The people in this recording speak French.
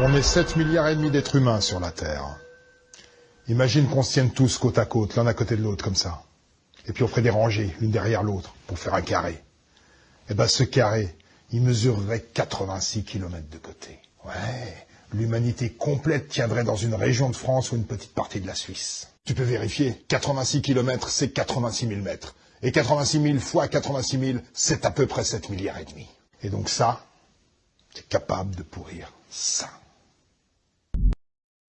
On est 7 milliards et demi d'êtres humains sur la Terre. Imagine qu'on se tienne tous côte à côte, l'un à côté de l'autre, comme ça. Et puis on ferait des rangées, l'une derrière l'autre, pour faire un carré. Eh ben ce carré, il mesurerait 86 kilomètres de côté. Ouais, l'humanité complète tiendrait dans une région de France ou une petite partie de la Suisse. Tu peux vérifier, 86 kilomètres, c'est 86 000 mètres. Et 86 000 fois 86 000, c'est à peu près 7 milliards et demi. Et donc ça, c'est capable de pourrir ça.